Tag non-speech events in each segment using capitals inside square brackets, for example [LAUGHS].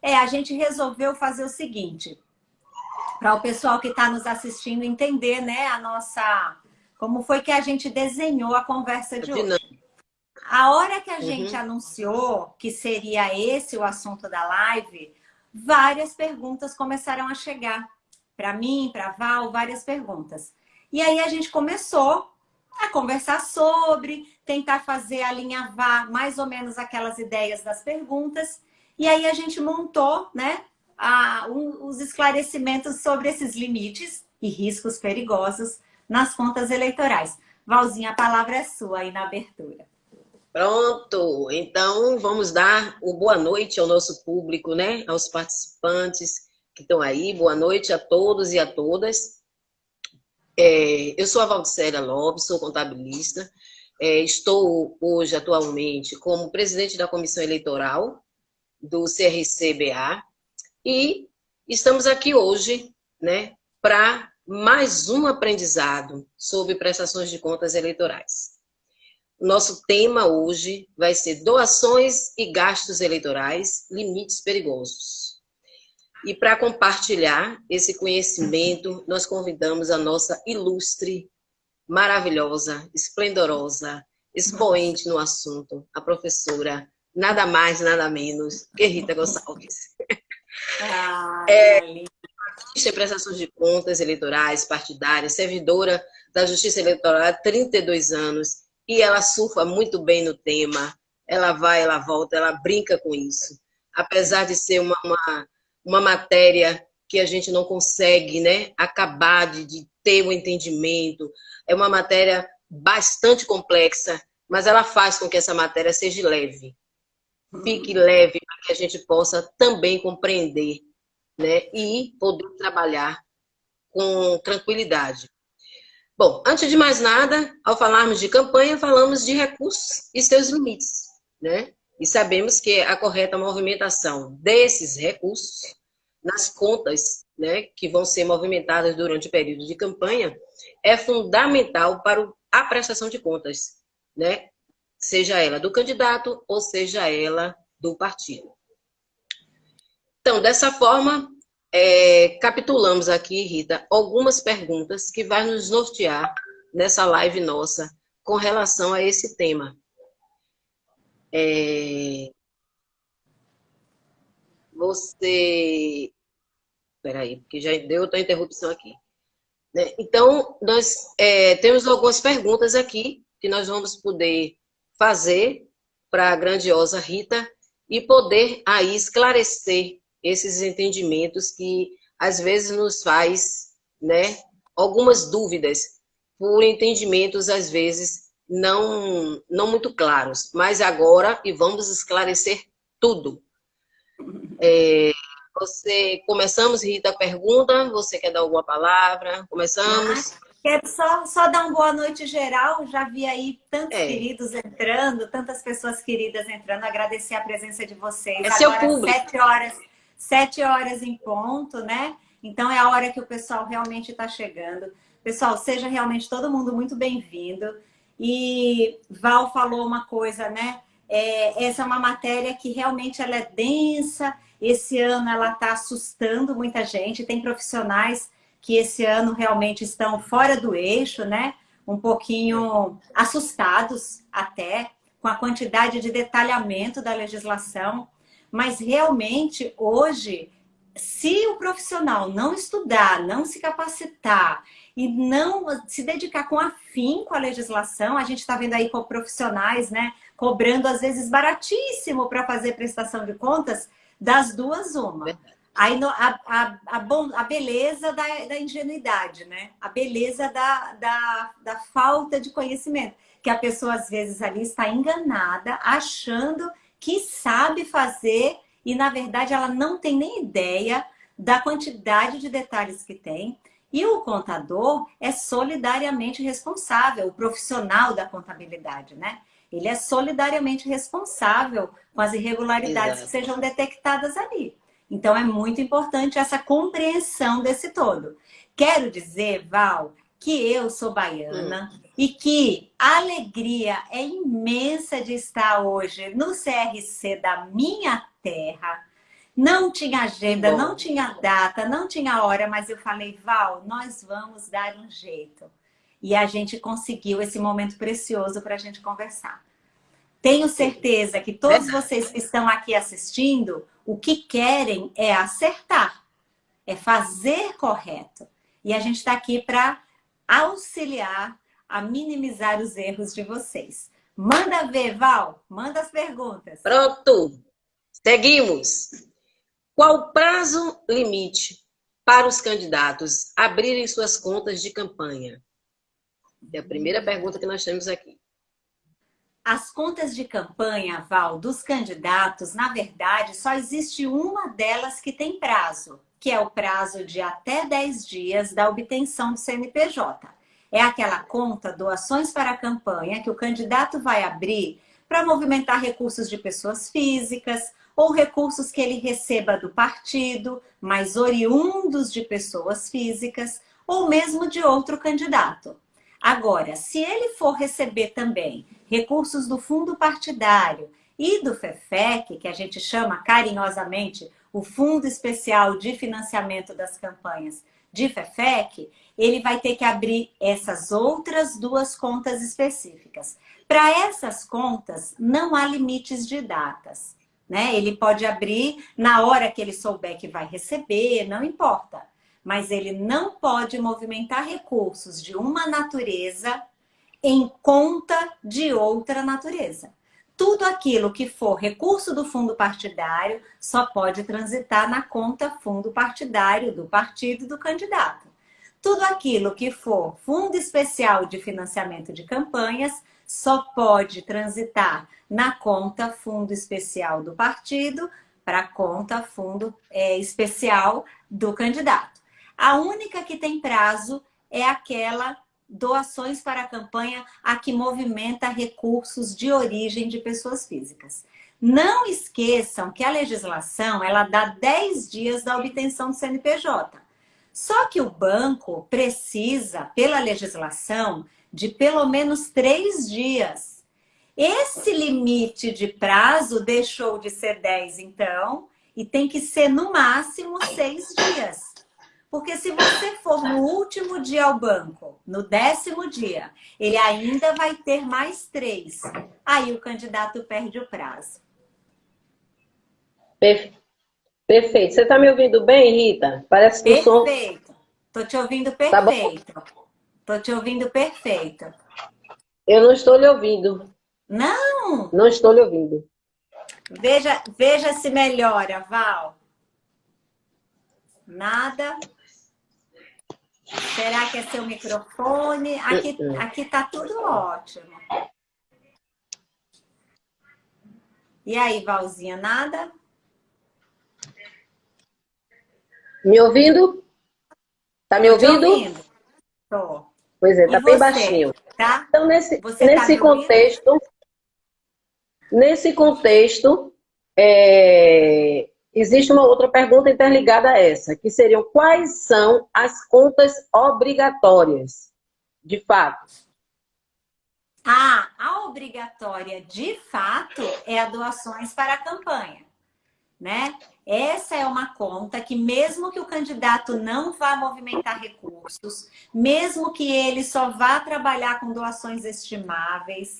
É, a gente resolveu fazer o seguinte, para o pessoal que está nos assistindo entender, né, a nossa... Como foi que a gente desenhou a conversa de hoje. A hora que a gente uhum. anunciou que seria esse o assunto da live, várias perguntas começaram a chegar. Para mim, para Val, várias perguntas. E aí a gente começou a conversar sobre, tentar fazer alinhavar mais ou menos aquelas ideias das perguntas. E aí a gente montou né, a, um, os esclarecimentos sobre esses limites e riscos perigosos nas contas eleitorais. Valzinha, a palavra é sua aí na abertura. Pronto, então vamos dar o boa noite ao nosso público, né? Aos participantes que estão aí. Boa noite a todos e a todas. É, eu sou a Valdicélia Lopes, sou contabilista. É, estou hoje, atualmente, como presidente da Comissão Eleitoral do CRCBA e estamos aqui hoje né, para mais um aprendizado sobre prestações de contas eleitorais. Nosso tema hoje vai ser doações e gastos eleitorais, limites perigosos. E para compartilhar esse conhecimento, nós convidamos a nossa ilustre, maravilhosa, esplendorosa, expoente no assunto, a professora, nada mais, nada menos, que Rita Gonçalves. Ah, é, em prestações de contas eleitorais, partidárias, servidora da Justiça Eleitoral há 32 anos, e ela surfa muito bem no tema, ela vai, ela volta, ela brinca com isso. Apesar de ser uma, uma, uma matéria que a gente não consegue né, acabar de, de ter o um entendimento, é uma matéria bastante complexa, mas ela faz com que essa matéria seja leve. Fique leve para que a gente possa também compreender né, e poder trabalhar com tranquilidade. Bom, antes de mais nada, ao falarmos de campanha, falamos de recursos e seus limites, né? E sabemos que a correta movimentação desses recursos nas contas, né, que vão ser movimentadas durante o período de campanha, é fundamental para a prestação de contas, né? Seja ela do candidato ou seja ela do partido. Então, dessa forma, é, capitulamos aqui, Rita, algumas perguntas que vai nos nortear nessa live nossa com relação a esse tema. É, você... Peraí, porque já deu outra interrupção aqui. Né? Então, nós é, temos algumas perguntas aqui que nós vamos poder fazer para a grandiosa Rita e poder aí esclarecer esses entendimentos que às vezes nos faz né, algumas dúvidas por entendimentos às vezes não, não muito claros. Mas agora, e vamos esclarecer tudo. É, você, começamos, Rita, a pergunta, você quer dar alguma palavra? Começamos? Quero só, só dar uma boa noite geral, já vi aí tantos é. queridos entrando, tantas pessoas queridas entrando, agradecer a presença de vocês. É Agora, seu público. Sete horas sete horas em ponto, né? Então é a hora que o pessoal realmente está chegando. Pessoal, seja realmente todo mundo muito bem-vindo. E Val falou uma coisa, né? É, essa é uma matéria que realmente ela é densa. Esse ano ela está assustando muita gente. Tem profissionais que esse ano realmente estão fora do eixo, né? Um pouquinho assustados até com a quantidade de detalhamento da legislação. Mas realmente, hoje, se o profissional não estudar, não se capacitar e não se dedicar com afinco à legislação, a gente está vendo aí com profissionais, né, cobrando às vezes baratíssimo para fazer prestação de contas, das duas uma. Aí a, a, a, bom, a beleza da, da ingenuidade, né? A beleza da, da, da falta de conhecimento. Que a pessoa, às vezes, ali está enganada, achando que sabe fazer e, na verdade, ela não tem nem ideia da quantidade de detalhes que tem. E o contador é solidariamente responsável, o profissional da contabilidade, né? Ele é solidariamente responsável com as irregularidades Exato. que sejam detectadas ali. Então, é muito importante essa compreensão desse todo. Quero dizer, Val, que eu sou baiana hum. e que a alegria é imensa de estar hoje no CRC da minha terra. Não tinha agenda, não tinha data, não tinha hora, mas eu falei, Val, nós vamos dar um jeito. E a gente conseguiu esse momento precioso para a gente conversar. Tenho certeza que todos vocês que estão aqui assistindo, o que querem é acertar, é fazer correto. E a gente está aqui para auxiliar a minimizar os erros de vocês. Manda ver, Val. Manda as perguntas. Pronto. Seguimos. Qual o prazo limite para os candidatos abrirem suas contas de campanha? É a primeira pergunta que nós temos aqui. As contas de campanha, Val, dos candidatos, na verdade, só existe uma delas que tem prazo, que é o prazo de até 10 dias da obtenção do CNPJ. É aquela conta doações para a campanha que o candidato vai abrir para movimentar recursos de pessoas físicas ou recursos que ele receba do partido, mas oriundos de pessoas físicas ou mesmo de outro candidato. Agora, se ele for receber também recursos do fundo partidário e do FEFEC, que a gente chama carinhosamente o Fundo Especial de Financiamento das Campanhas de FEFEC, ele vai ter que abrir essas outras duas contas específicas. Para essas contas, não há limites de datas. Né? Ele pode abrir na hora que ele souber que vai receber, não importa. Mas ele não pode movimentar recursos de uma natureza em conta de outra natureza. Tudo aquilo que for recurso do fundo partidário só pode transitar na conta fundo partidário do partido do candidato. Tudo aquilo que for fundo especial de financiamento de campanhas só pode transitar na conta fundo especial do partido para a conta fundo é, especial do candidato. A única que tem prazo é aquela doações para a campanha a que movimenta recursos de origem de pessoas físicas. Não esqueçam que a legislação ela dá 10 dias da obtenção do CNPJ. Só que o banco precisa, pela legislação, de pelo menos três dias. Esse limite de prazo deixou de ser 10, então, e tem que ser no máximo seis dias. Porque se você for no último dia ao banco, no décimo dia, ele ainda vai ter mais três. Aí o candidato perde o prazo. Perfeito. Você está me ouvindo bem, Rita? Parece que perfeito. o som... Perfeito. Estou te ouvindo perfeito. Tá Estou te ouvindo perfeito. Eu não estou lhe ouvindo. Não? Não estou lhe ouvindo. Veja, veja se melhora, Val. Nada. Será que é seu microfone? Aqui, aqui tá tudo ótimo. E aí, Valzinha, nada? Me ouvindo? Tá me ouvindo? ouvindo? Tô. Pois é, tá e bem você, baixinho. Tá? Então, nesse, você tá nesse tá contexto, nesse contexto, é, existe uma outra pergunta interligada a essa, que seriam quais são as contas obrigatórias, de fato? Ah, a obrigatória, de fato, é a doações para a campanha, né? Essa é uma conta que mesmo que o candidato não vá movimentar recursos, mesmo que ele só vá trabalhar com doações estimáveis,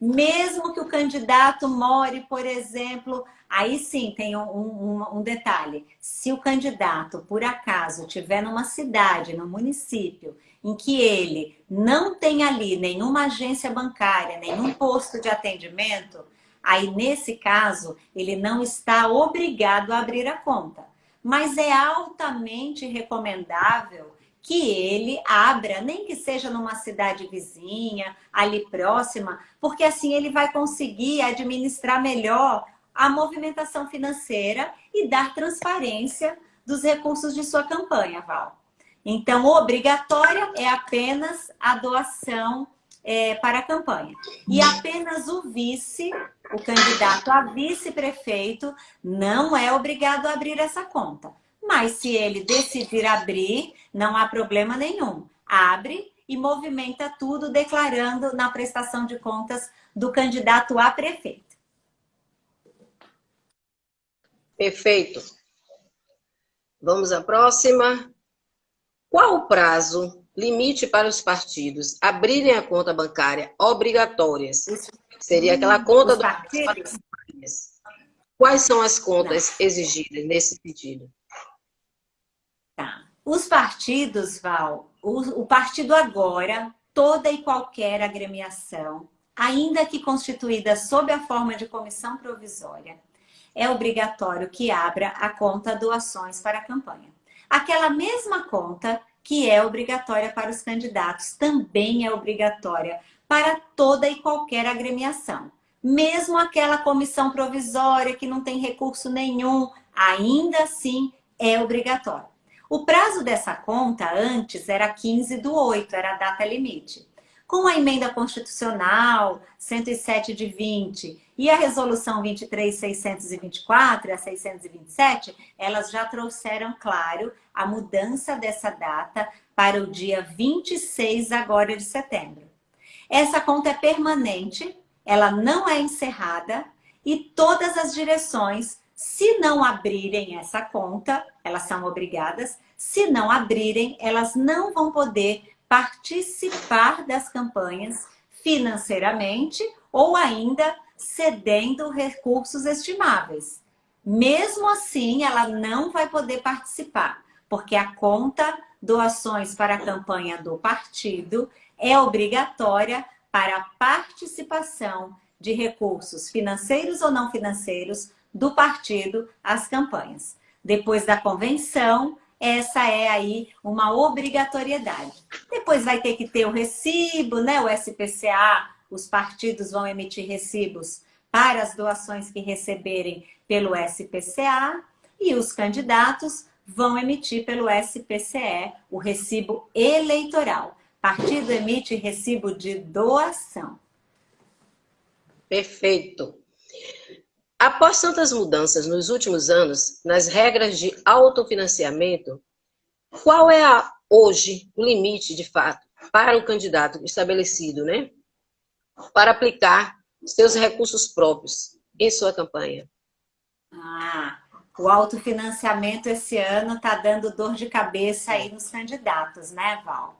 mesmo que o candidato more, por exemplo, aí sim tem um, um, um, detalhe. Se o candidato, por acaso, estiver numa cidade, no município, em que ele não tem ali nenhuma agência bancária, nenhum posto de atendimento, aí nesse caso ele não está obrigado a abrir a conta. Mas é altamente recomendável que ele abra, nem que seja numa cidade vizinha, ali próxima, porque assim ele vai conseguir administrar melhor a movimentação financeira e dar transparência dos recursos de sua campanha, Val. Então, obrigatória é apenas a doação é, para a campanha. E apenas o vice, o candidato a vice-prefeito, não é obrigado a abrir essa conta. Mas se ele decidir abrir, não há problema nenhum. Abre e movimenta tudo declarando na prestação de contas do candidato a prefeito. Perfeito. Vamos à próxima. Qual o prazo limite para os partidos abrirem a conta bancária obrigatórias? Seria aquela conta do Quais são as contas Não. exigidas nesse sentido? Tá. Os partidos, Val, o, o partido agora, toda e qualquer agremiação, ainda que constituída sob a forma de comissão provisória, é obrigatório que abra a conta doações para a campanha. Aquela mesma conta que é obrigatória para os candidatos, também é obrigatória para toda e qualquer agremiação. Mesmo aquela comissão provisória que não tem recurso nenhum, ainda assim é obrigatório. O prazo dessa conta antes era 15 do 8, era a data limite. Com a emenda constitucional 107 de 20 e a resolução 23624 e a 627, elas já trouxeram, claro, a mudança dessa data para o dia 26 agora de setembro. Essa conta é permanente, ela não é encerrada e todas as direções, se não abrirem essa conta, elas são obrigadas, se não abrirem, elas não vão poder participar das campanhas financeiramente ou ainda cedendo recursos estimáveis. Mesmo assim, ela não vai poder participar, porque a conta doações para a campanha do partido é obrigatória para a participação de recursos financeiros ou não financeiros do partido às campanhas. Depois da convenção, essa é aí uma obrigatoriedade. Depois vai ter que ter o recibo, né? O SPCA, os partidos vão emitir recibos para as doações que receberem pelo SPCA e os candidatos vão emitir pelo SPCE o recibo eleitoral. Partido emite recibo de doação. Perfeito. Após tantas mudanças nos últimos anos nas regras de autofinanciamento, qual é a, hoje o limite, de fato, para o candidato estabelecido, né? Para aplicar seus recursos próprios em sua campanha? Ah, o autofinanciamento esse ano está dando dor de cabeça aí nos candidatos, né, Val?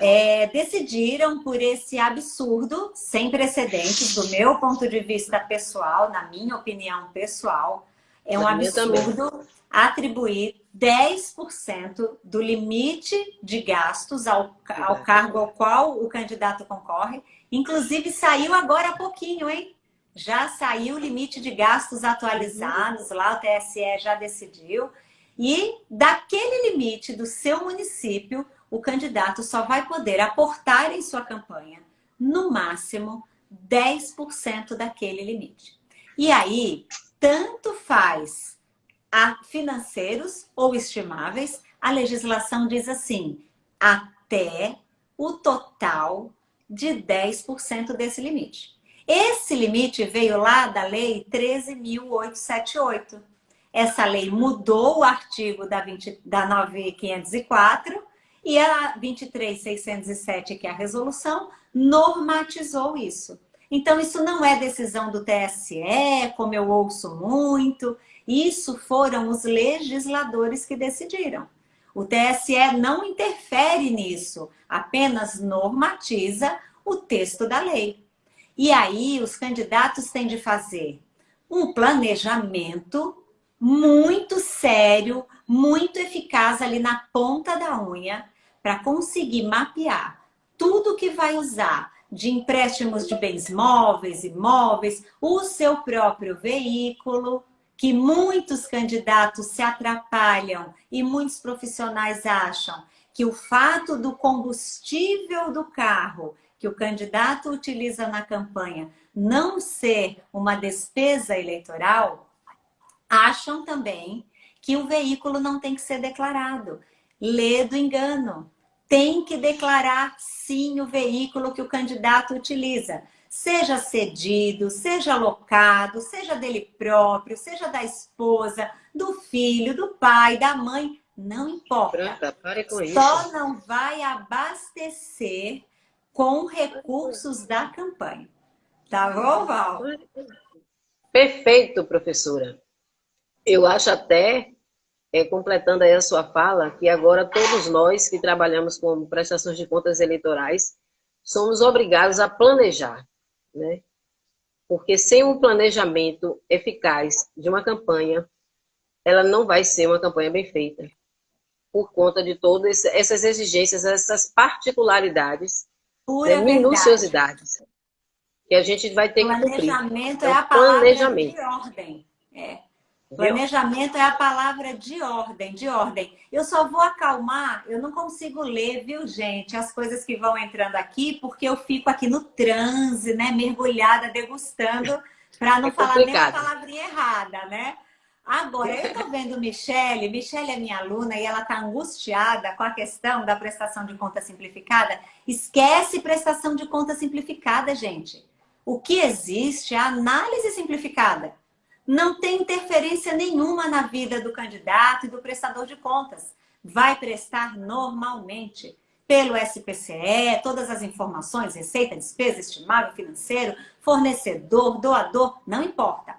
É, decidiram por esse absurdo, sem precedentes, do meu ponto de vista pessoal, na minha opinião pessoal, é um absurdo atribuir 10% do limite de gastos ao, ao cargo ao qual o candidato concorre. Inclusive, saiu agora há pouquinho, hein? Já saiu o limite de gastos atualizados, lá o TSE já decidiu. E daquele limite do seu município, o candidato só vai poder aportar em sua campanha, no máximo, 10% daquele limite. E aí, tanto faz a financeiros ou estimáveis, a legislação diz assim, até o total de 10% desse limite. Esse limite veio lá da lei 13.878. Essa lei mudou o artigo da, 20, da 9504 e a 23607, que é a resolução, normatizou isso. Então, isso não é decisão do TSE, como eu ouço muito. Isso foram os legisladores que decidiram. O TSE não interfere nisso, apenas normatiza o texto da lei. E aí, os candidatos têm de fazer um planejamento muito sério, muito eficaz ali na ponta da unha, para conseguir mapear tudo que vai usar de empréstimos de bens móveis, imóveis, o seu próprio veículo, que muitos candidatos se atrapalham e muitos profissionais acham que o fato do combustível do carro que o candidato utiliza na campanha não ser uma despesa eleitoral, acham também que o veículo não tem que ser declarado lê do engano. Tem que declarar sim o veículo que o candidato utiliza. Seja cedido, seja alocado, seja dele próprio, seja da esposa, do filho, do pai, da mãe, não importa. pare com Só isso. não vai abastecer com recursos da campanha. Tá bom, Val? Perfeito, professora. Eu acho até é, completando aí a sua fala, que agora todos nós que trabalhamos com prestações de contas eleitorais somos obrigados a planejar, né? Porque sem um planejamento eficaz de uma campanha, ela não vai ser uma campanha bem feita. Por conta de todas essas exigências, essas particularidades, né, minuciosidades, que a gente vai ter que cumprir. Planejamento é, é a palavra planejamento. de ordem. É. Planejamento é a palavra de ordem, de ordem. Eu só vou acalmar, eu não consigo ler, viu, gente, as coisas que vão entrando aqui, porque eu fico aqui no transe, né, mergulhada, degustando, para não é falar nem a palavrinha errada, né? Agora, eu tô vendo Michele, Michele é minha aluna e ela tá angustiada com a questão da prestação de conta simplificada. Esquece prestação de conta simplificada, gente. O que existe é análise simplificada não tem interferência nenhuma na vida do candidato e do prestador de contas. Vai prestar normalmente pelo SPCE, todas as informações, receita, despesa, estimável financeiro, fornecedor, doador, não importa.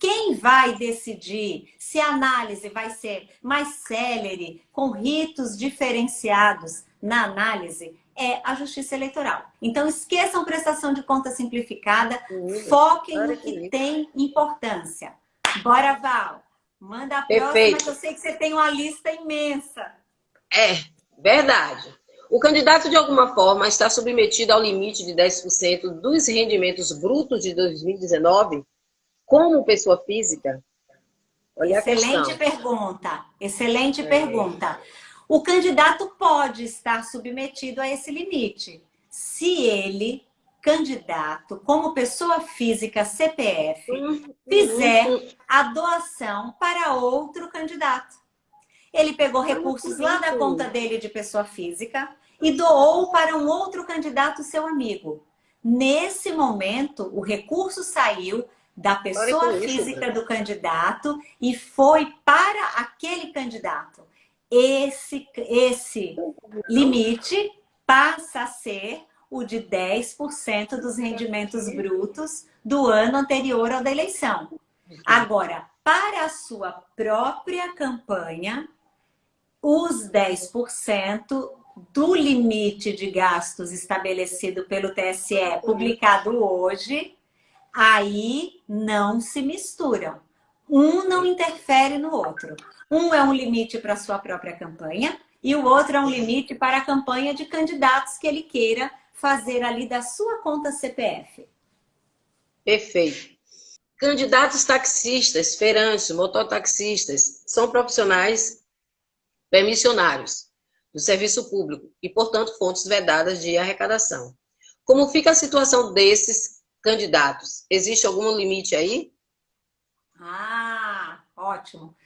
Quem vai decidir se a análise vai ser mais célere, com ritos diferenciados na análise, é a justiça eleitoral. Então, esqueçam prestação de conta simplificada, foquem no que tem importância. Bora, Val. Manda a Perfeito. próxima, que eu sei que você tem uma lista imensa. É, verdade. O candidato, de alguma forma, está submetido ao limite de 10% dos rendimentos brutos de 2019 como pessoa física? Olha Excelente pergunta. Excelente é. pergunta. O candidato pode estar submetido a esse limite, se ele, candidato, como pessoa física CPF, fizer a doação para outro candidato. Ele pegou recursos lá da conta dele de pessoa física e doou para um outro candidato seu amigo. Nesse momento, o recurso saiu da pessoa física do candidato e foi para aquele candidato esse, esse limite passa a ser o de 10% dos rendimentos brutos do ano anterior ao da eleição. Agora, para a sua própria campanha, os 10% do limite de gastos estabelecido pelo TSE, publicado hoje, aí não se misturam. Um não interfere no outro. Um é um limite para a sua própria campanha e o outro é um limite para a campanha de candidatos que ele queira fazer ali da sua conta CPF. Perfeito. Candidatos taxistas, feirantes, mototaxistas são profissionais permissionários do serviço público e, portanto, fontes vedadas de arrecadação. Como fica a situação desses candidatos? Existe algum limite aí? Ah, ótimo.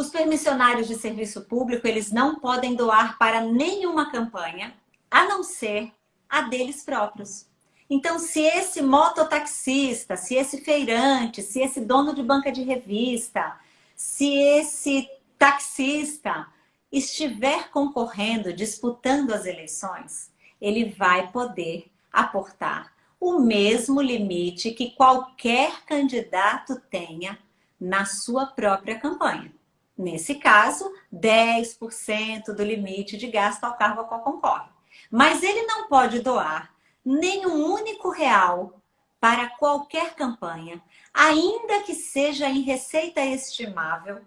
Os permissionários de serviço público, eles não podem doar para nenhuma campanha, a não ser a deles próprios. Então, se esse mototaxista, se esse feirante, se esse dono de banca de revista, se esse taxista estiver concorrendo, disputando as eleições, ele vai poder aportar o mesmo limite que qualquer candidato tenha na sua própria campanha. Nesse caso, 10% do limite de gasto ao cargo a qual concorre. Mas ele não pode doar nenhum único real para qualquer campanha, ainda que seja em receita estimável,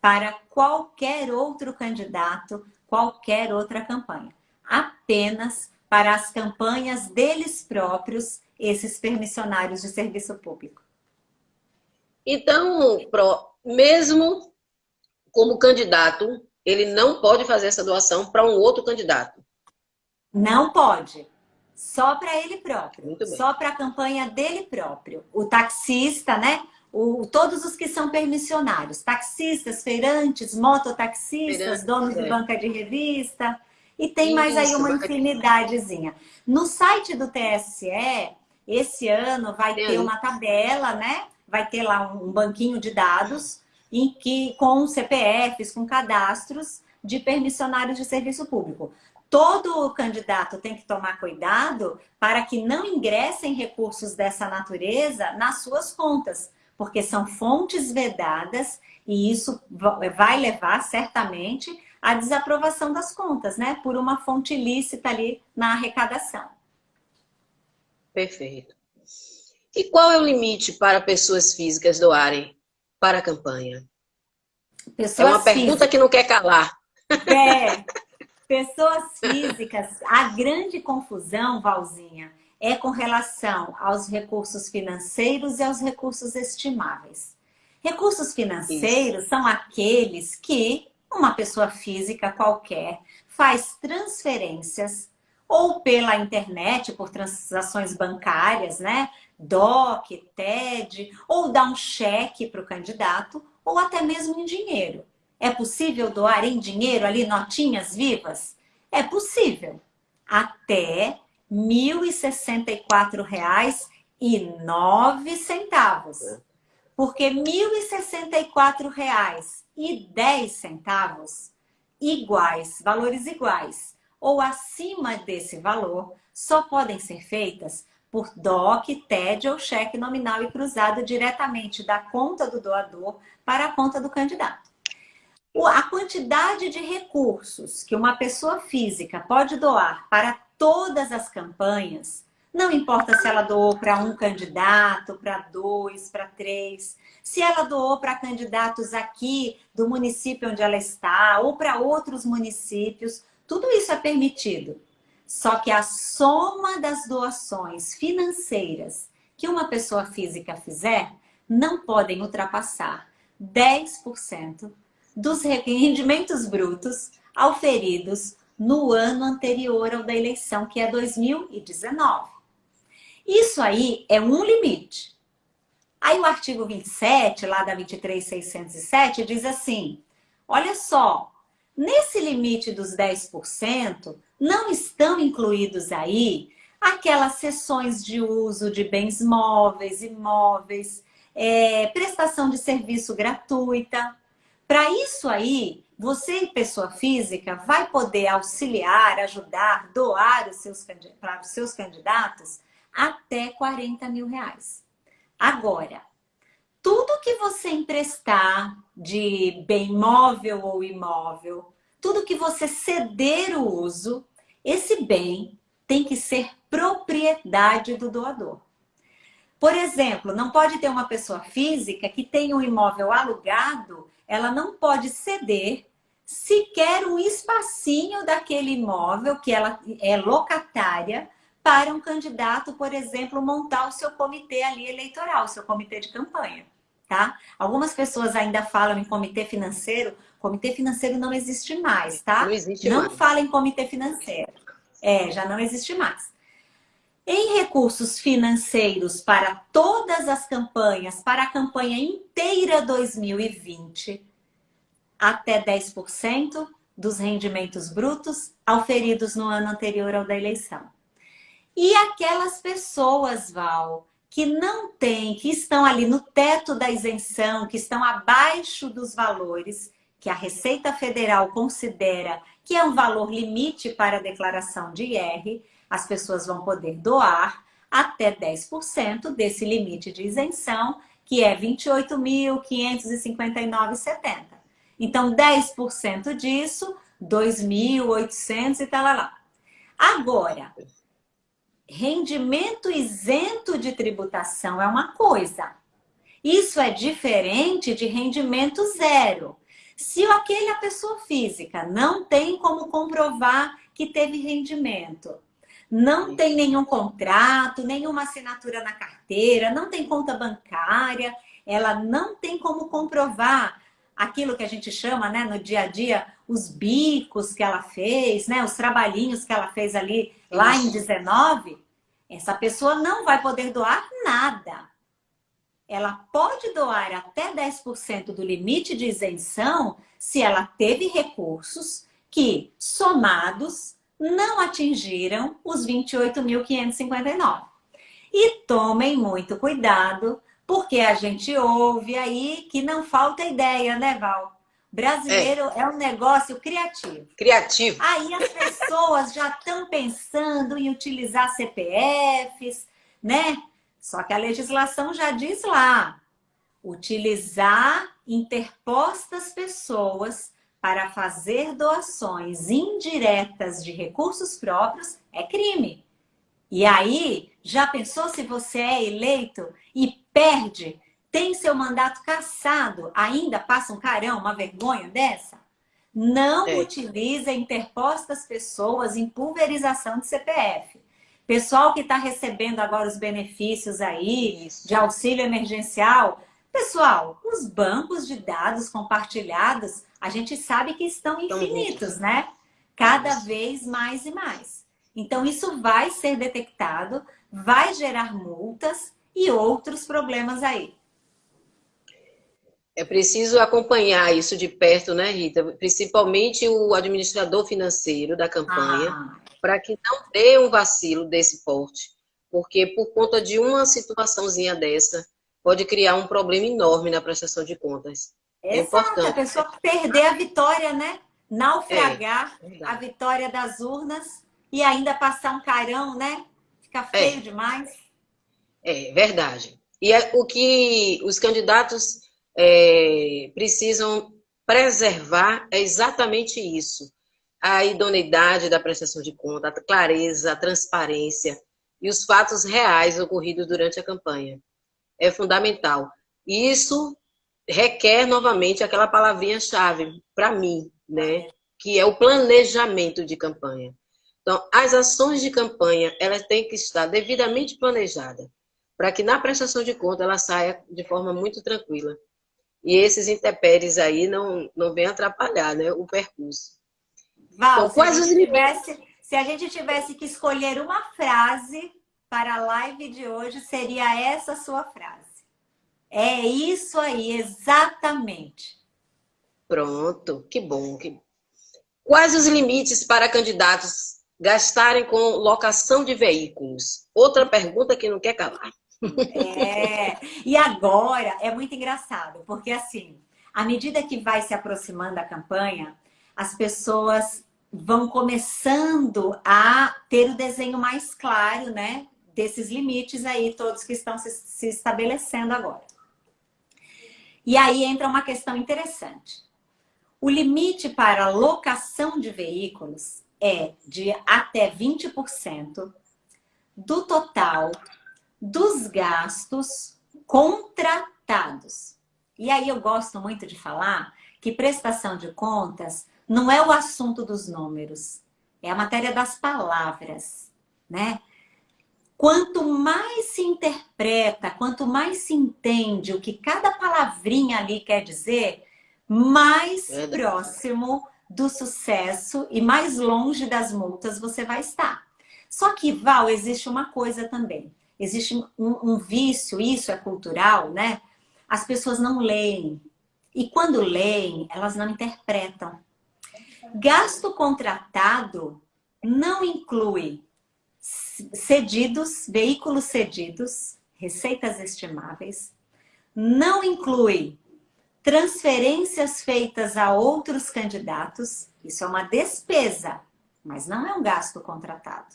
para qualquer outro candidato, qualquer outra campanha. Apenas para as campanhas deles próprios, esses permissionários de serviço público. Então, mesmo como candidato, ele não pode fazer essa doação para um outro candidato. Não pode. Só para ele próprio. Só para a campanha dele próprio. O taxista, né? O, todos os que são permissionários. Taxistas, feirantes, mototaxistas, donos é. de banca de revista. E tem Isso, mais aí uma infinidadezinha. No site do TSE, esse ano vai ter uma tabela, né? Vai ter lá um banquinho de dados em que, com CPFs, com cadastros de permissionários de serviço público. Todo candidato tem que tomar cuidado para que não ingressem recursos dessa natureza nas suas contas, porque são fontes vedadas e isso vai levar certamente à desaprovação das contas, né? Por uma fonte ilícita ali na arrecadação. Perfeito. E qual é o limite para pessoas físicas doarem para a campanha? Pessoas é uma pergunta físicas. que não quer calar. É, [LAUGHS] pessoas físicas, a grande confusão, Valzinha, é com relação aos recursos financeiros e aos recursos estimáveis. Recursos financeiros Isso. são aqueles que uma pessoa física qualquer faz transferências ou pela internet, por transações bancárias, né? DOC, TED, ou dá um cheque para o candidato, ou até mesmo em dinheiro. É possível doar em dinheiro ali notinhas vivas? É possível. Até R$ 1.064,09. Porque R$ 1.064,10 iguais, valores iguais, ou acima desse valor, só podem ser feitas por DOC, TED ou cheque nominal e cruzado diretamente da conta do doador para a conta do candidato. A quantidade de recursos que uma pessoa física pode doar para todas as campanhas, não importa se ela doou para um candidato, para dois, para três, se ela doou para candidatos aqui do município onde ela está ou para outros municípios, tudo isso é permitido. Só que a soma das doações financeiras que uma pessoa física fizer não podem ultrapassar 10% dos rendimentos brutos auferidos no ano anterior ao da eleição, que é 2019. Isso aí é um limite. Aí o artigo 27, lá da 23607, diz assim, olha só, nesse limite dos 10%, não estão incluídos aí aquelas sessões de uso de bens móveis, imóveis, é, prestação de serviço gratuita. Para isso aí, você, pessoa física, vai poder auxiliar, ajudar, doar os seus, para os seus candidatos até 40 mil reais. Agora, tudo que você emprestar de bem móvel ou imóvel, tudo que você ceder o uso, esse bem tem que ser propriedade do doador. Por exemplo, não pode ter uma pessoa física que tenha um imóvel alugado, ela não pode ceder sequer um espacinho daquele imóvel que ela é locatária para um candidato, por exemplo, montar o seu comitê ali eleitoral, o seu comitê de campanha, tá? Algumas pessoas ainda falam em comitê financeiro, comitê financeiro não existe mais, tá? Não existe Não mais. fala em comitê financeiro. É, já não existe mais. Em recursos financeiros para todas as campanhas, para a campanha inteira 2020, até 10% dos rendimentos brutos auferidos no ano anterior ao da eleição. E aquelas pessoas, Val, que não têm, que estão ali no teto da isenção, que estão abaixo dos valores que a Receita Federal considera que é um valor limite para a declaração de IR, as pessoas vão poder doar até 10% desse limite de isenção, que é R$ 28.559,70. Então, 10% disso, 2.800 e tal lá, lá. Agora, rendimento isento de tributação é uma coisa. Isso é diferente de rendimento zero. Se aquela pessoa física não tem como comprovar que teve rendimento, não tem nenhum contrato, nenhuma assinatura na carteira, não tem conta bancária, ela não tem como comprovar aquilo que a gente chama, né, no dia a dia, os bicos que ela fez, né, os trabalhinhos que ela fez ali lá em 19, essa pessoa não vai poder doar nada. Ela pode doar até 10% do limite de isenção se ela teve recursos que, somados, não atingiram os 28.559. E tomem muito cuidado porque a gente ouve aí que não falta ideia, né, Val? Brasileiro é. é, um negócio criativo. Criativo. Aí as pessoas já estão pensando em utilizar CPFs, né? Só que a legislação já diz lá, Utilizar interpostas pessoas para fazer doações indiretas de recursos próprios é crime. E aí, já pensou se você é eleito e perde, tem seu mandato cassado, ainda passa um carão, uma vergonha dessa? Não é. utilize interpostas pessoas em pulverização de CPF. Pessoal que está recebendo agora os benefícios aí Isso. de auxílio emergencial, pessoal, os bancos de dados compartilhados, a gente sabe que estão infinitos, né? Cada Isso. vez mais e mais. Então, isso vai ser detectado, vai gerar multas e outros problemas aí. É preciso acompanhar isso de perto, né, Rita? Principalmente o administrador financeiro da campanha, ah. para que não dê um vacilo desse porte. Porque por conta de uma situaçãozinha dessa, pode criar um problema enorme na prestação de contas. É Exato, importante. a pessoa perder a vitória, né? Naufragar é, a vitória das urnas e ainda passar um carão, né? Fica feio é. demais. É, verdade. E é o que os candidatos é, precisam preservar é exatamente isso. A idoneidade da prestação de conta, a clareza, a transparência e os fatos reais ocorridos durante a campanha. É fundamental. E isso requer, novamente, aquela palavrinha-chave para mim, né? que é o planejamento de campanha. Então, as ações de campanha, elas têm que estar devidamente planejadas, para que na prestação de conta ela saia de forma muito tranquila. E esses intempéries aí não, não venham atrapalhar né, o percurso. Val, então, se, a gente tivesse, se a gente tivesse que escolher uma frase para a live de hoje, seria essa sua frase. É isso aí, exatamente. Pronto, que bom. Que... Quais os limites para candidatos gastarem com locação de veículos? Outra pergunta que não quer calar. É, e agora é muito engraçado, porque assim, à medida que vai se aproximando a campanha, as pessoas vão começando a ter o desenho mais claro, né? Desses limites aí, todos que estão se, se estabelecendo agora. E aí entra uma questão interessante. O limite para locação de veículos é de até 20% do total dos gastos contratados. E aí eu gosto muito de falar que prestação de contas não é o assunto dos números, é a matéria das palavras, né? Quanto mais se interpreta, quanto mais se entende o que cada palavrinha ali quer dizer, mais é próximo do sucesso e mais longe das multas você vai estar. Só que, Val, existe uma coisa também. Existe um, um vício, isso é cultural, né? As pessoas não leem. E quando leem, elas não interpretam. Gasto contratado não inclui cedidos, veículos cedidos, receitas estimáveis, não inclui transferências feitas a outros candidatos, isso é uma despesa, mas não é um gasto contratado.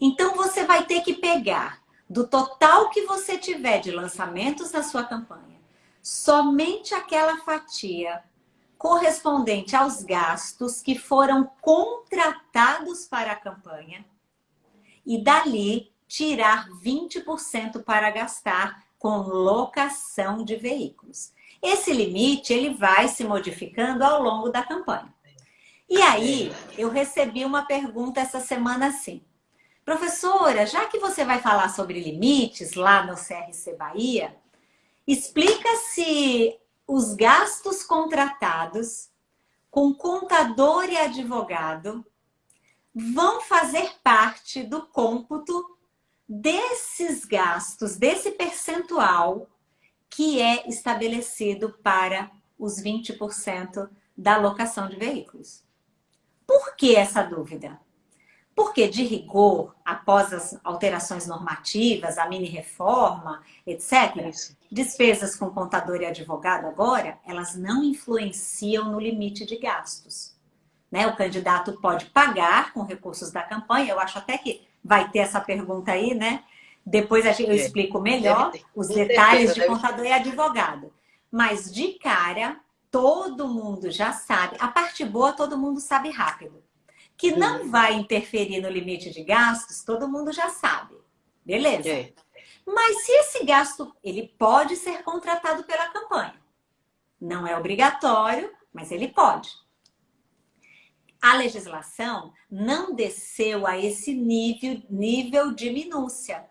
Então você vai ter que pegar do total que você tiver de lançamentos na sua campanha, somente aquela fatia correspondente aos gastos que foram contratados para a campanha e dali tirar 20% para gastar com locação de veículos. Esse limite ele vai se modificando ao longo da campanha. E aí, eu recebi uma pergunta essa semana assim. Professora, já que você vai falar sobre limites lá no CRC Bahia, explica se os gastos contratados com contador e advogado vão fazer parte do cômputo desses gastos, desse percentual que é estabelecido para os 20% da locação de veículos. Por que essa dúvida? Porque, de rigor, após as alterações normativas, a mini-reforma, etc., despesas com contador e advogado agora, elas não influenciam no limite de gastos. Né? O candidato pode pagar com recursos da campanha, eu acho até que vai ter essa pergunta aí, né? Depois eu é. explico melhor os detalhes de contador e advogado. Mas de cara, todo mundo já sabe. A parte boa, todo mundo sabe rápido. Que não uhum. vai interferir no limite de gastos, todo mundo já sabe. Beleza. É. Mas se esse gasto, ele pode ser contratado pela campanha. Não é obrigatório, mas ele pode. A legislação não desceu a esse nível, nível de minúcia.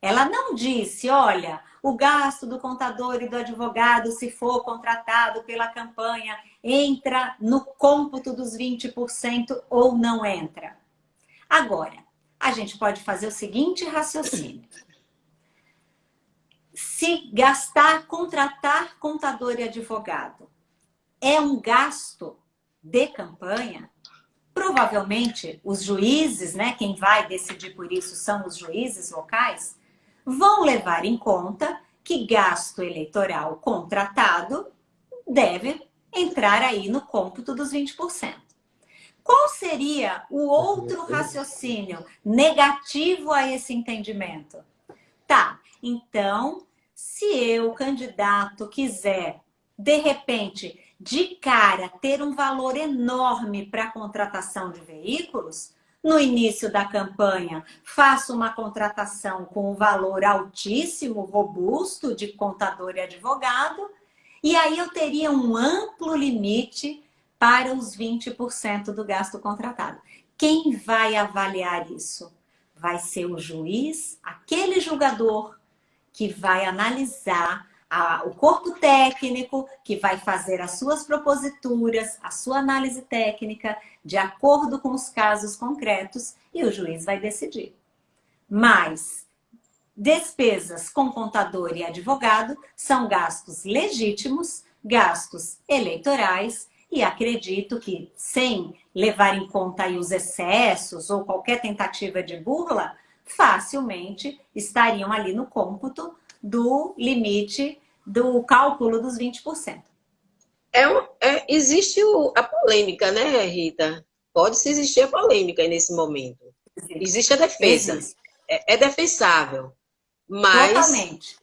Ela não disse, olha, o gasto do contador e do advogado, se for contratado pela campanha, entra no cômputo dos 20% ou não entra. Agora, a gente pode fazer o seguinte raciocínio. Se gastar, contratar contador e advogado é um gasto de campanha, provavelmente os juízes, né, quem vai decidir por isso são os juízes locais, vão levar em conta que gasto eleitoral contratado deve entrar aí no cômputo dos 20%. Qual seria o outro raciocínio negativo a esse entendimento? Tá, então, se eu, candidato, quiser, de repente, de cara, ter um valor enorme para a contratação de veículos, no início da campanha, faço uma contratação com um valor altíssimo, robusto, de contador e advogado, e aí eu teria um amplo limite para os 20% do gasto contratado. Quem vai avaliar isso? Vai ser o juiz, aquele julgador que vai analisar a, o corpo técnico que vai fazer as suas proposituras, a sua análise técnica, de acordo com os casos concretos, e o juiz vai decidir. Mas despesas com contador e advogado são gastos legítimos, gastos eleitorais, e acredito que, sem levar em conta os excessos ou qualquer tentativa de burla, facilmente estariam ali no cômputo do limite do cálculo dos 20%. É, é, existe o, a polêmica, né, Rita? Pode-se existir a polêmica nesse momento. Existe, existe a defesa. Existe. É, é defensável. Mas, Totalmente.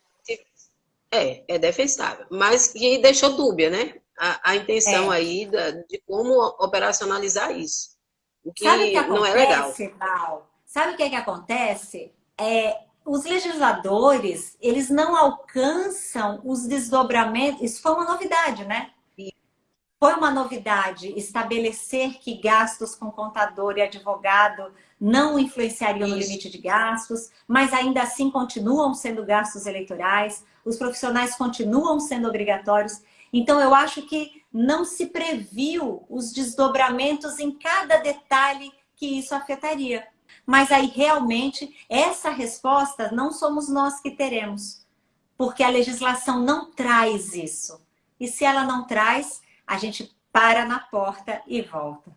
É, é defensável. Mas que deixou dúbia, né? A, a intenção é. aí da, de como operacionalizar isso. O que, Sabe o que acontece, não é legal. Val? Sabe o que, é que acontece? É, os legisladores, eles não alcançam os desdobramentos. Isso foi uma novidade, né? Foi uma novidade estabelecer que gastos com contador e advogado não influenciariam Isso. no limite de gastos, mas ainda assim continuam sendo gastos eleitorais, os profissionais continuam sendo obrigatórios. Então, eu acho que não se previu os desdobramentos em cada detalhe que isso afetaria. Mas aí, realmente, essa resposta não somos nós que teremos, porque a legislação não traz isso. E se ela não traz, a gente para na porta e volta.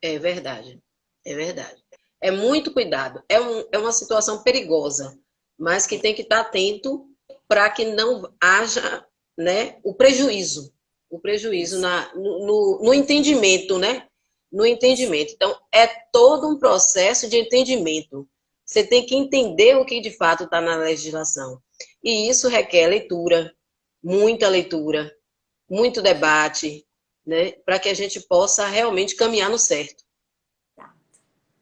É verdade, é verdade. É muito cuidado. É, um, é uma situação perigosa, mas que tem que estar atento para que não haja né, o prejuízo. O prejuízo na, no, no entendimento, né? no entendimento. Então, é todo um processo de entendimento. Você tem que entender o que de fato está na legislação. E isso requer leitura, muita leitura, muito debate, né? Para que a gente possa realmente caminhar no certo.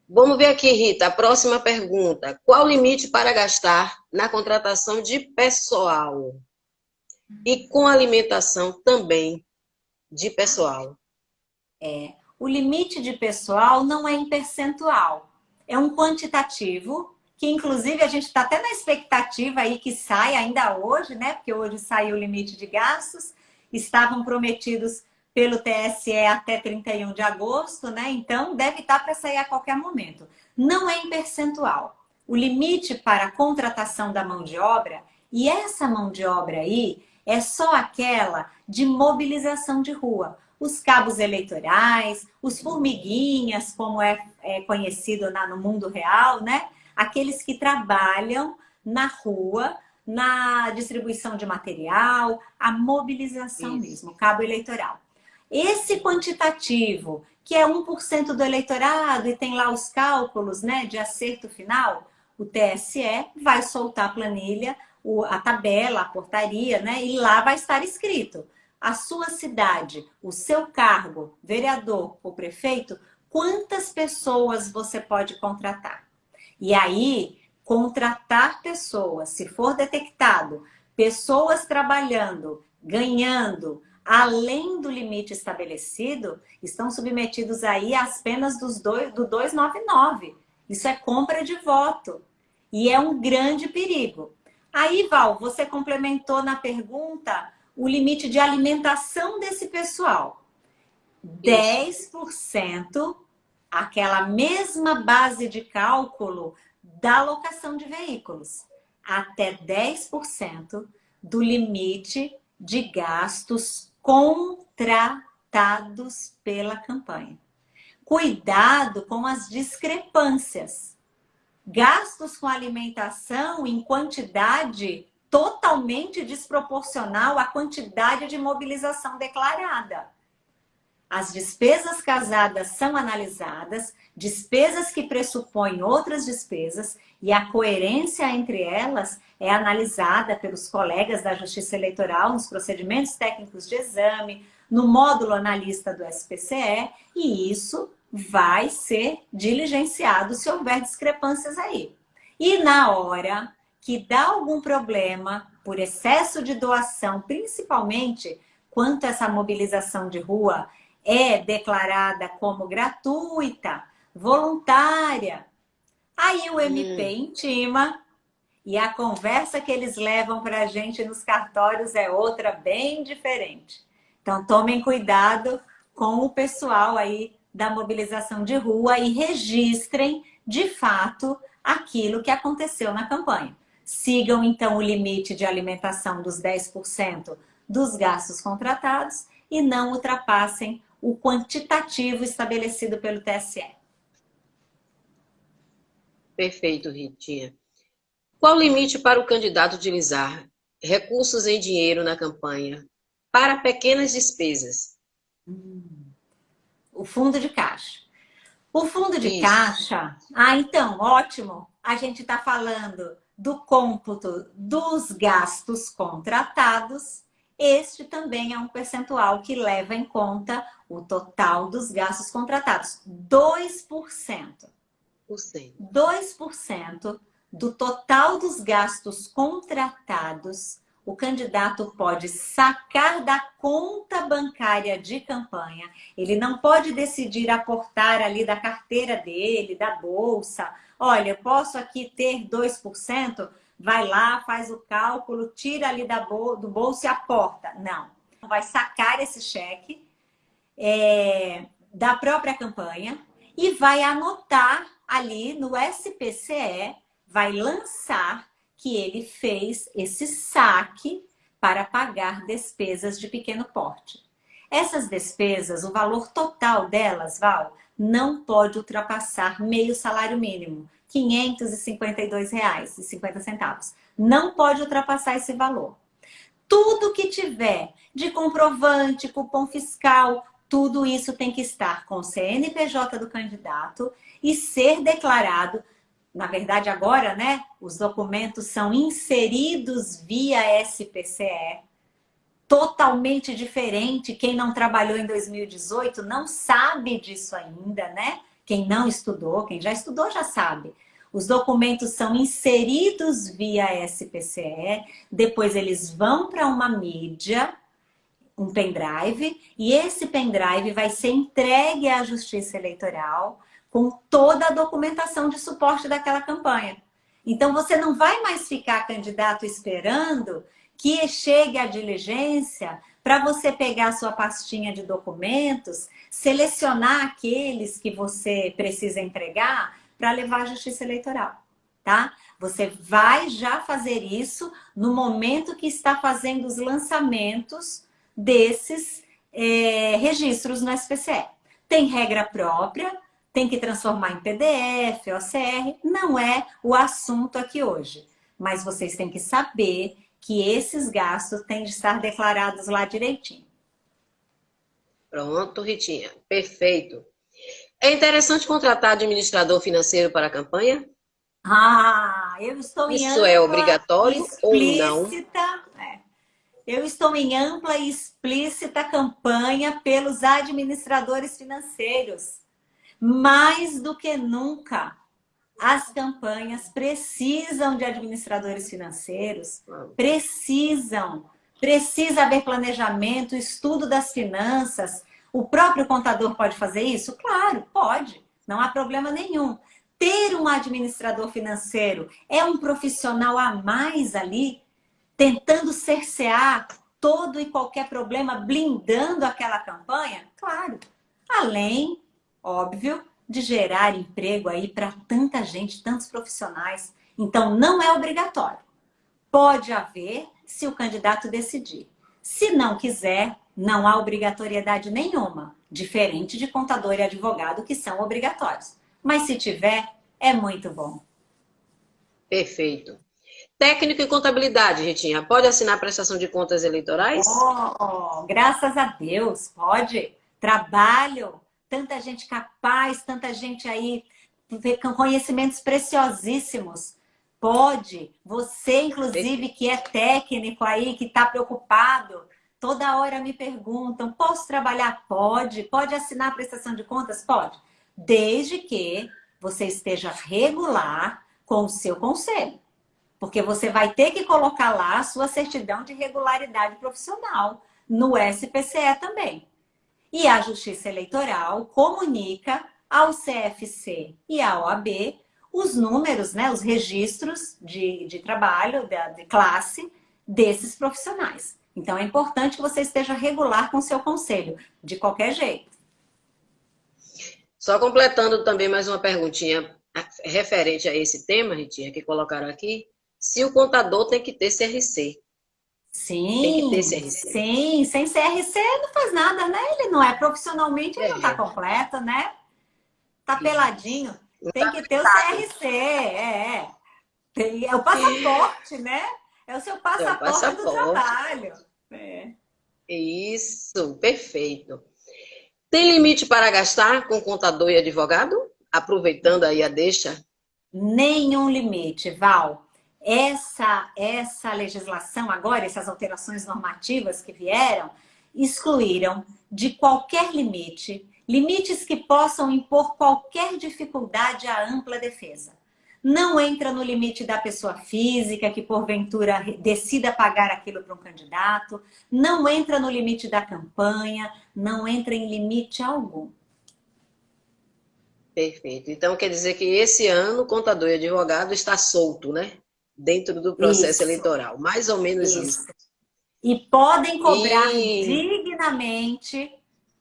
Vamos ver aqui, Rita, a próxima pergunta. Qual o limite para gastar na contratação de pessoal? E com alimentação também de pessoal? É, o limite de pessoal não é em percentual, é um quantitativo, que inclusive a gente está até na expectativa aí que sai ainda hoje, né? Porque hoje saiu o limite de gastos, estavam prometidos pelo TSE até 31 de agosto, né? Então deve estar para sair a qualquer momento. Não é em percentual. O limite para a contratação da mão de obra, e essa mão de obra aí é só aquela de mobilização de rua os cabos eleitorais, os formiguinhas, como é, é conhecido na, no mundo real, né? Aqueles que trabalham na rua, na distribuição de material, a mobilização Isso. mesmo, cabo eleitoral. Esse quantitativo, que é 1% do eleitorado e tem lá os cálculos né, de acerto final, o TSE vai soltar a planilha, a tabela, a portaria, né? E lá vai estar escrito a sua cidade, o seu cargo, vereador ou prefeito, quantas pessoas você pode contratar. E aí, contratar pessoas, se for detectado, pessoas trabalhando, ganhando, além do limite estabelecido, estão submetidos aí às penas dos dois, do 299. Isso é compra de voto. E é um grande perigo. Aí, Val, você complementou na pergunta o limite de alimentação desse pessoal. 10%, aquela mesma base de cálculo da locação de veículos. Até 10% do limite de gastos contratados pela campanha. Cuidado com as discrepâncias. Gastos com alimentação em quantidade totalmente desproporcional à quantidade de mobilização declarada. As despesas casadas são analisadas, despesas que pressupõem outras despesas, e a coerência entre elas é analisada pelos colegas da Justiça Eleitoral nos procedimentos técnicos de exame, no módulo analista do SPCE, e isso vai ser diligenciado se houver discrepâncias aí. E na hora que dá algum problema por excesso de doação, principalmente quanto essa mobilização de rua é declarada como gratuita, voluntária. Aí o MP hum. intima e a conversa que eles levam para a gente nos cartórios é outra bem diferente. Então tomem cuidado com o pessoal aí da mobilização de rua e registrem de fato aquilo que aconteceu na campanha. Sigam então o limite de alimentação dos 10% dos gastos contratados e não ultrapassem o quantitativo estabelecido pelo TSE. Perfeito, Ritinha. Qual o limite para o candidato utilizar recursos em dinheiro na campanha para pequenas despesas? O fundo de caixa. O fundo de Isso. caixa... Ah, então, ótimo. A gente está falando do cômputo dos gastos contratados este também é um percentual que leva em conta o total dos gastos contratados. 2%. 2% do total dos gastos contratados, o candidato pode sacar da conta bancária de campanha. Ele não pode decidir aportar ali da carteira dele, da bolsa. Olha, eu posso aqui ter 2%, vai lá, faz o cálculo, tira ali bol do bolso e aporta. Não. Vai sacar esse cheque é, da própria campanha e vai anotar ali no SPCE, vai lançar que ele fez esse saque para pagar despesas de pequeno porte. Essas despesas, o valor total delas, Val, não pode ultrapassar meio salário mínimo. R$ 552,50. Não pode ultrapassar esse valor. Tudo que tiver de comprovante, cupom fiscal, tudo isso tem que estar com o CNPJ do candidato e ser declarado. Na verdade, agora, né, os documentos são inseridos via SPCE, totalmente diferente. Quem não trabalhou em 2018 não sabe disso ainda, né? Quem não estudou, quem já estudou já sabe. Os documentos são inseridos via SPCE, depois eles vão para uma mídia, um pendrive, e esse pendrive vai ser entregue à Justiça Eleitoral com toda a documentação de suporte daquela campanha. Então, você não vai mais ficar candidato esperando que chegue a diligência para você pegar a sua pastinha de documentos, selecionar aqueles que você precisa entregar para levar à justiça eleitoral, tá? Você vai já fazer isso no momento que está fazendo os lançamentos desses é, registros no SPCE. Tem regra própria, tem que transformar em PDF, OCR, não é o assunto aqui hoje. Mas vocês têm que saber que esses gastos têm de estar declarados lá direitinho. Pronto, Ritinha. Perfeito. É interessante contratar administrador financeiro para a campanha? Ah, eu estou em Isso é obrigatório ou não? É. Eu estou em ampla e explícita campanha pelos administradores financeiros. Mais do que nunca, as campanhas precisam de administradores financeiros, precisam. Precisa haver planejamento, estudo das finanças. O próprio contador pode fazer isso? Claro, pode. Não há problema nenhum ter um administrador financeiro é um profissional a mais ali, tentando cercear todo e qualquer problema, blindando aquela campanha? Claro. Além, óbvio, de gerar emprego aí para tanta gente, tantos profissionais. Então, não é obrigatório. Pode haver se o candidato decidir. Se não quiser, não há obrigatoriedade nenhuma, diferente de contador e advogado que são obrigatórios. Mas se tiver, é muito bom. Perfeito. Técnico em contabilidade, Ritinha, pode assinar prestação de contas eleitorais? Oh, oh, graças a Deus, pode. Trabalho, tanta gente capaz, tanta gente aí com conhecimentos preciosíssimos. Pode. Você, inclusive, que é técnico aí, que está preocupado, toda hora me perguntam, posso trabalhar? Pode. Pode assinar a prestação de contas? Pode. Desde que você esteja regular com o seu conselho. Porque você vai ter que colocar lá a sua certidão de regularidade profissional no SPCE também. E a Justiça Eleitoral comunica ao CFC e à OAB os números, né, os registros de, de trabalho, de, de classe desses profissionais. Então, é importante que você esteja regular com o seu conselho, de qualquer jeito. Só completando também mais uma perguntinha referente a esse tema, Ritinha, que colocaram aqui. Se o contador tem que ter CRC. Sim, sim. Sem CRC não faz nada, né? Ele não é profissionalmente, ele é. não está completo, né? Tá peladinho. Tem tá que ter o CRC, é. Tem, é o passaporte, né? É o seu passaporte, é o passaporte. do trabalho. É. Isso, perfeito. Tem limite para gastar com contador e advogado? Aproveitando aí a deixa. Nenhum limite, Val. Essa, essa legislação agora, essas alterações normativas que vieram, excluíram de qualquer limite, limites que possam impor qualquer dificuldade à ampla defesa não entra no limite da pessoa física que porventura decida pagar aquilo para um candidato, não entra no limite da campanha, não entra em limite algum. Perfeito. Então quer dizer que esse ano o contador e advogado está solto, né? Dentro do processo isso. eleitoral. Mais ou menos isso. isso. E podem cobrar e... dignamente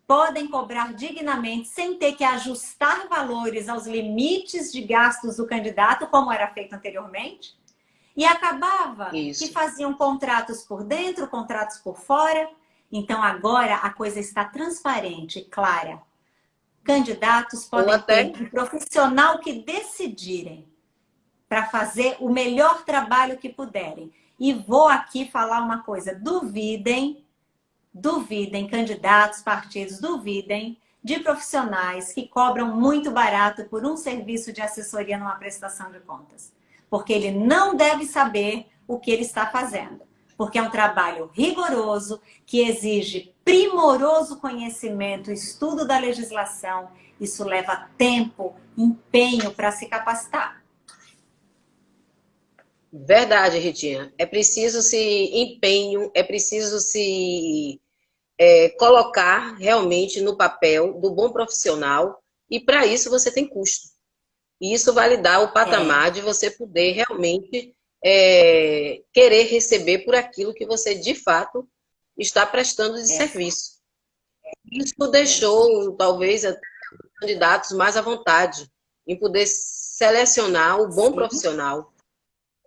podem cobrar dignamente sem ter que ajustar valores aos limites de gastos do candidato, como era feito anteriormente. E acabava Isso. que faziam contratos por dentro, contratos por fora. Então agora a coisa está transparente, clara. Candidatos podem até... ter um profissional que decidirem para fazer o melhor trabalho que puderem. E vou aqui falar uma coisa, duvidem duvidem, candidatos, partidos, duvidem de profissionais que cobram muito barato por um serviço de assessoria numa prestação de contas. Porque ele não deve saber o que ele está fazendo. Porque é um trabalho rigoroso, que exige primoroso conhecimento, estudo da legislação. Isso leva tempo, empenho para se capacitar. Verdade, Ritinha. É preciso se empenho, é preciso se é, colocar realmente no papel do bom profissional e para isso você tem custo. E isso vai lhe dar o patamar é. de você poder realmente é, querer receber por aquilo que você de fato está prestando de é. serviço. Isso deixou talvez até os candidatos mais à vontade em poder selecionar o bom Sim. profissional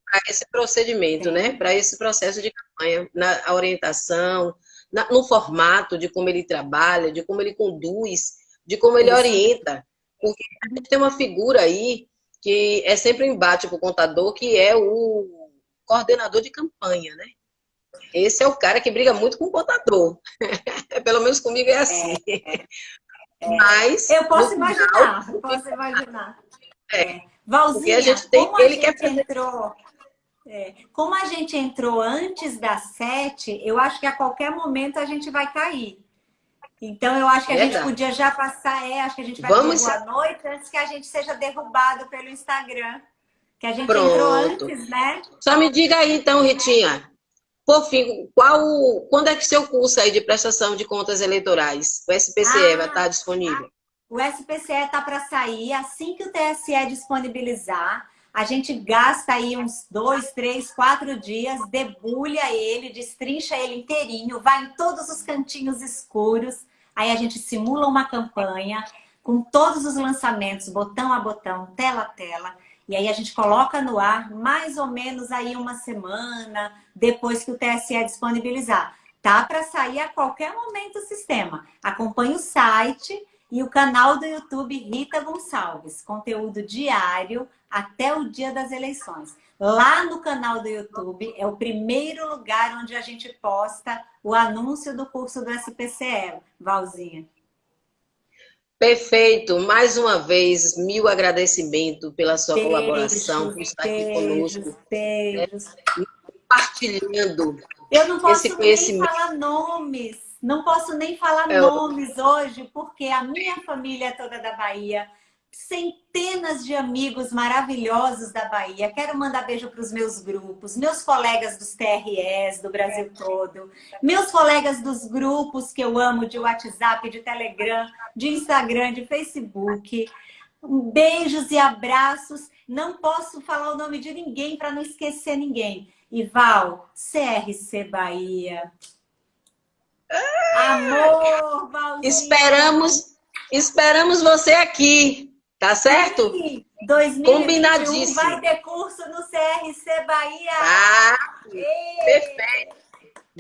para esse procedimento, né? Para esse processo de campanha, na orientação, na, no formato de como ele trabalha, de como ele conduz, de como ele Isso. orienta. Porque a gente tem uma figura aí que é sempre um embate para o contador, que é o coordenador de campanha, né? Esse é o cara que briga muito com o contador. [LAUGHS] Pelo menos comigo é assim. É, [LAUGHS] é. Mas, eu posso imaginar, final, posso imaginar. É. Valzinha, a gente tem, ele a gente quer entrou... É, como a gente entrou antes das sete, eu acho que a qualquer momento a gente vai cair. Então, eu acho que a Verdade. gente podia já passar, é, acho que a gente vai Vamos... boa noite antes que a gente seja derrubado pelo Instagram. Que a gente Pronto. entrou antes, né? Só me diga aí, então, Ritinha. Por fim, qual, quando é que seu curso aí de prestação de contas eleitorais, o SPCE, ah, vai estar disponível? O SPCE está para sair assim que o TSE disponibilizar. A gente gasta aí uns dois, três, quatro dias, debulha ele, destrincha ele inteirinho, vai em todos os cantinhos escuros. Aí a gente simula uma campanha com todos os lançamentos, botão a botão, tela a tela. E aí a gente coloca no ar mais ou menos aí uma semana depois que o TSE disponibilizar. Tá para sair a qualquer momento o sistema. Acompanhe o site e o canal do YouTube Rita Gonçalves. Conteúdo diário até o dia das eleições. Lá no canal do YouTube é o primeiro lugar onde a gente posta o anúncio do curso do SPCE, Valzinha. Perfeito. Mais uma vez, mil agradecimentos pela sua beijos, colaboração, por estar aqui conosco. Beijos. Né? Compartilhando Eu não posso nem falar nomes não posso nem falar é, nomes hoje, porque a minha família é toda da Bahia, centenas de amigos maravilhosos da Bahia. Quero mandar beijo para os meus grupos, meus colegas dos TRS do Brasil todo, meus colegas dos grupos que eu amo de WhatsApp, de Telegram, de Instagram, de Facebook. Beijos e abraços. Não posso falar o nome de ninguém para não esquecer ninguém. Ival, CRC Bahia, Amor, Valdir. Esperamos, esperamos você aqui, tá certo? Sim, 2021 Combinadíssimo. vai ter curso no CRC Bahia. Ah, perfeito.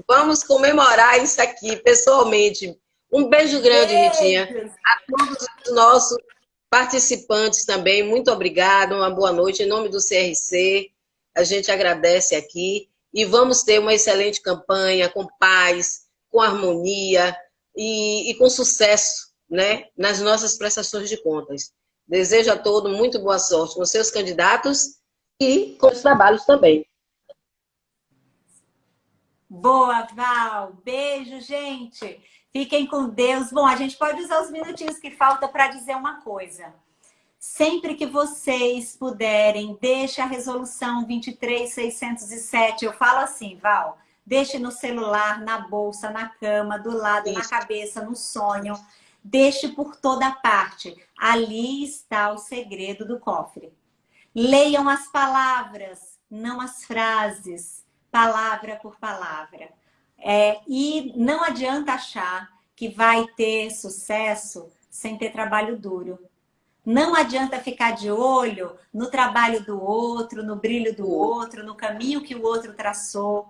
Vamos comemorar isso aqui pessoalmente. Um beijo grande. Ritinha. A todos os nossos participantes também, muito obrigado, uma boa noite. Em nome do CRC, a gente agradece aqui e vamos ter uma excelente campanha com paz, com harmonia e, e com sucesso né, nas nossas prestações de contas. Desejo a todos muito boa sorte com seus candidatos e com os trabalhos também. Boa, Val. Beijo, gente. Fiquem com Deus. Bom, a gente pode usar os minutinhos que faltam para dizer uma coisa. Sempre que vocês puderem, deixe a resolução 23607. Eu falo assim, Val, Deixe no celular, na bolsa, na cama, do lado, Isso. na cabeça, no sonho. Deixe por toda parte. Ali está o segredo do cofre. Leiam as palavras, não as frases, palavra por palavra. É, e não adianta achar que vai ter sucesso sem ter trabalho duro. Não adianta ficar de olho no trabalho do outro, no brilho do outro, no caminho que o outro traçou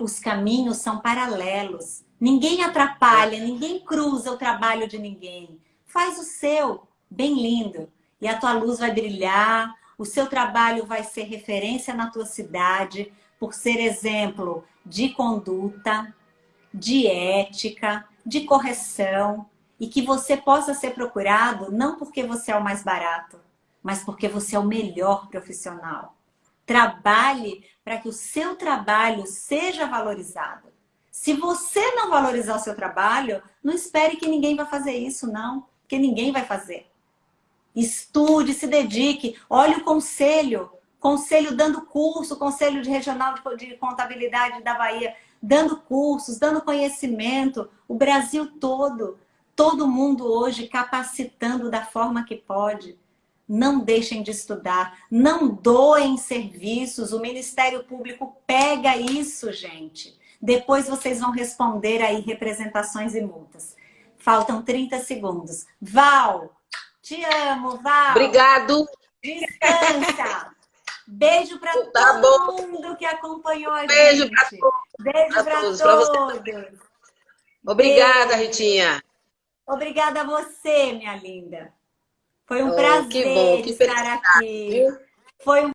os caminhos são paralelos. Ninguém atrapalha, ninguém cruza o trabalho de ninguém. Faz o seu, bem lindo. E a tua luz vai brilhar, o seu trabalho vai ser referência na tua cidade, por ser exemplo de conduta, de ética, de correção, e que você possa ser procurado não porque você é o mais barato, mas porque você é o melhor profissional. Trabalhe para que o seu trabalho seja valorizado. Se você não valorizar o seu trabalho, não espere que ninguém vai fazer isso, não. Porque ninguém vai fazer. Estude, se dedique. Olhe o conselho. Conselho dando curso, Conselho de Regional de Contabilidade da Bahia, dando cursos, dando conhecimento. O Brasil todo, todo mundo hoje capacitando da forma que pode. Não deixem de estudar, não doem serviços, o Ministério Público pega isso, gente. Depois vocês vão responder aí representações e multas. Faltam 30 segundos. Val, te amo, Val. Obrigado. Descansa. Beijo para tá todo bom. mundo que acompanhou a Beijo gente. todos. Beijo para todos. todos. Obrigada, Beijo. Ritinha. Obrigada a você, minha linda. Foi um oh, prazer que bom, que estar aqui. Foi um